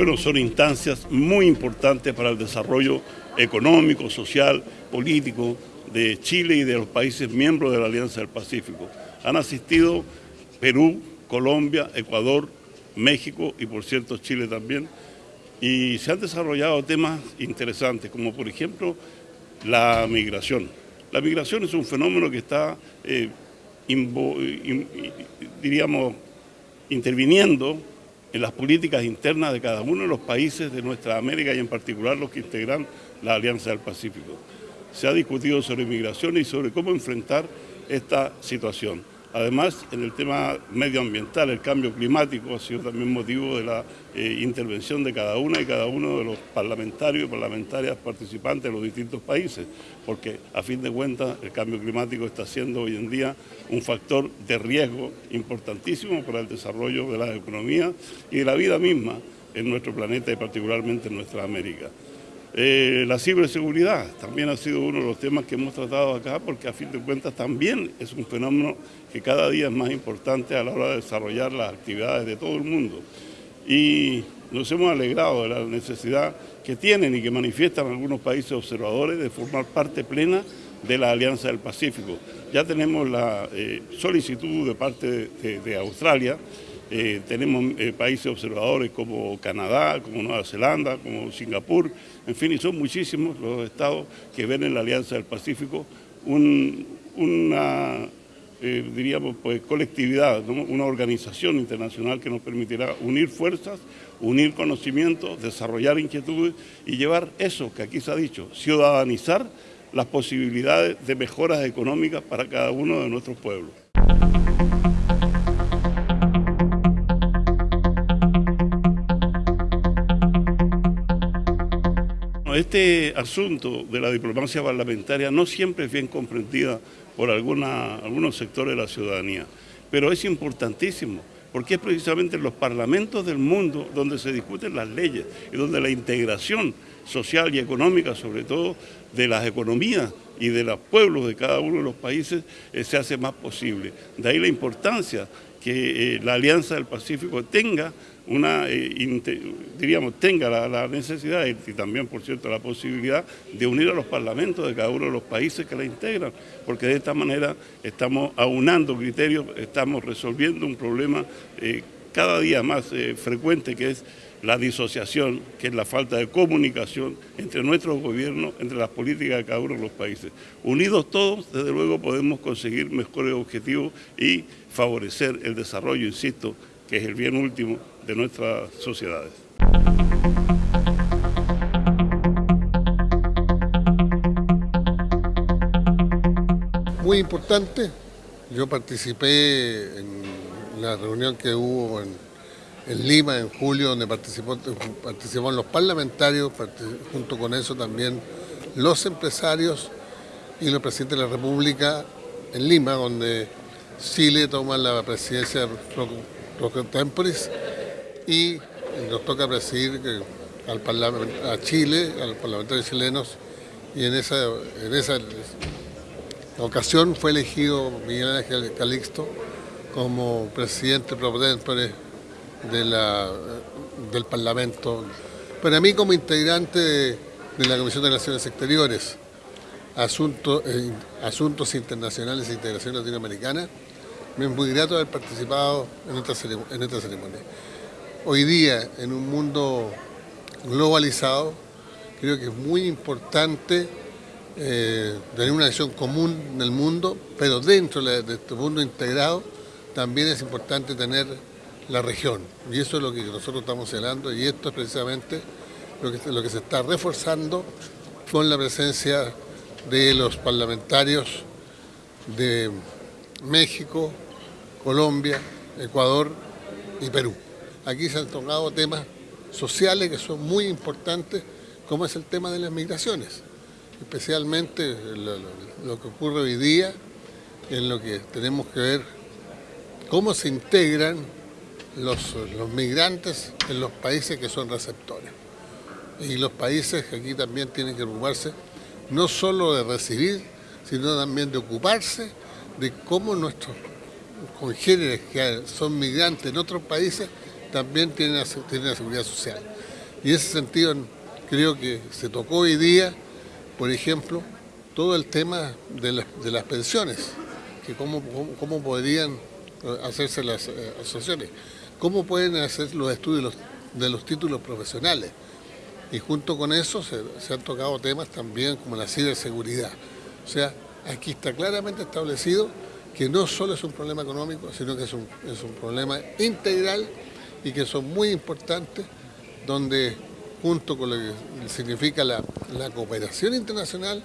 bueno, son instancias muy importantes para el desarrollo económico, social, político de Chile y de los países miembros de la Alianza del Pacífico. Han asistido Perú, Colombia, Ecuador, México y por cierto Chile también. Y se han desarrollado temas interesantes, como por ejemplo la migración. La migración es un fenómeno que está, eh, diríamos, interviniendo en las políticas internas de cada uno de los países de nuestra América y en particular los que integran la Alianza del Pacífico. Se ha discutido sobre migración y sobre cómo enfrentar esta situación. Además, en el tema medioambiental, el cambio climático ha sido también motivo de la eh, intervención de cada una y cada uno de los parlamentarios y parlamentarias participantes de los distintos países, porque a fin de cuentas el cambio climático está siendo hoy en día un factor de riesgo importantísimo para el desarrollo de la economía y de la vida misma en nuestro planeta y particularmente en nuestra América. Eh, la ciberseguridad también ha sido uno de los temas que hemos tratado acá porque a fin de cuentas también es un fenómeno que cada día es más importante a la hora de desarrollar las actividades de todo el mundo. Y nos hemos alegrado de la necesidad que tienen y que manifiestan algunos países observadores de formar parte plena de la Alianza del Pacífico. Ya tenemos la eh, solicitud de parte de Australia eh, tenemos eh, países observadores como Canadá, como Nueva Zelanda, como Singapur, en fin, y son muchísimos los estados que ven en la Alianza del Pacífico una, eh, diríamos, pues, colectividad, una organización internacional que nos permitirá unir fuerzas, unir conocimientos, desarrollar inquietudes y llevar eso que aquí se ha dicho, ciudadanizar las posibilidades de mejoras económicas para cada uno de nuestros pueblos. Este asunto de la diplomacia parlamentaria no siempre es bien comprendida por algunos sectores de la ciudadanía, pero es importantísimo porque es precisamente en los parlamentos del mundo donde se discuten las leyes y donde la integración social y económica, sobre todo de las economías y de los pueblos de cada uno de los países, eh, se hace más posible. De ahí la importancia que eh, la Alianza del Pacífico tenga una, eh, diríamos, tenga la, necesidad y, también, por cierto, la posibilidad de unir a los parlamentos de cada uno de los países que la integran, porque de esta manera estamos aunando criterios, estamos resolviendo un problema eh, cada día más frecuente que es la disociación, que es la falta de comunicación entre nuestros gobiernos, entre las políticas de cada uno de los países. Unidos todos, desde luego, podemos conseguir mejores objetivos y favorecer el desarrollo, insisto, que es el bien último de nuestras sociedades. Muy importante, yo participé en la reunión que hubo en en Lima en julio, donde participó, participaron los parlamentarios, junto con eso también los empresarios y los presidentes de la República en Lima, donde Chile toma la presidencia pro temporis y nos toca presidir al a Chile, a los parlamentarios chilenos, y en esa, en esa ocasión fue elegido Miguel Ángel Calixto como presidente pro tempore de del Parlamento. Para mí como integrante de, la Comisión de Relaciones Exteriores, Asuntos, eh, Asuntos Internacionales e Integración Latinoamericana, me es muy grato haber participado en esta, en esta ceremonia. Hoy día, en un mundo globalizado, creo que es muy importante eh, tener una visión común en el mundo, pero dentro de este mundo integrado también es importante tener la región. Y eso es lo que nosotros estamos señalando y esto es precisamente lo que, lo que se está reforzando con la presencia de los parlamentarios de México, Colombia, Ecuador y Perú. Aquí se han tocado temas sociales que son muy importantes, como es el tema de las migraciones, especialmente lo, lo que ocurre hoy día, en lo que tenemos que ver cómo se integran los, migrantes en los países que son receptores. Y los países que aquí también tienen que ocuparse no solo de recibir, sino también de ocuparse de cómo nuestros congéneres que son migrantes en otros países también tienen, tienen la seguridad social. Y en ese sentido creo que se tocó hoy día, por ejemplo, todo el tema de, las pensiones, que cómo, cómo, podrían eh, hacerse las eh, asociaciones, cómo pueden hacer los estudios de los títulos profesionales. Y junto con eso se, han tocado temas también como la ciberseguridad. O sea, aquí está claramente establecido que no solo es un problema económico, sino que es un, es un problema integral y que son muy importantes, donde junto con lo que significa la cooperación internacional,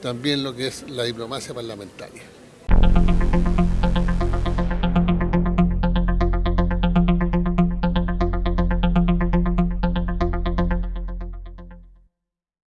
también lo que es la diplomacia parlamentaria.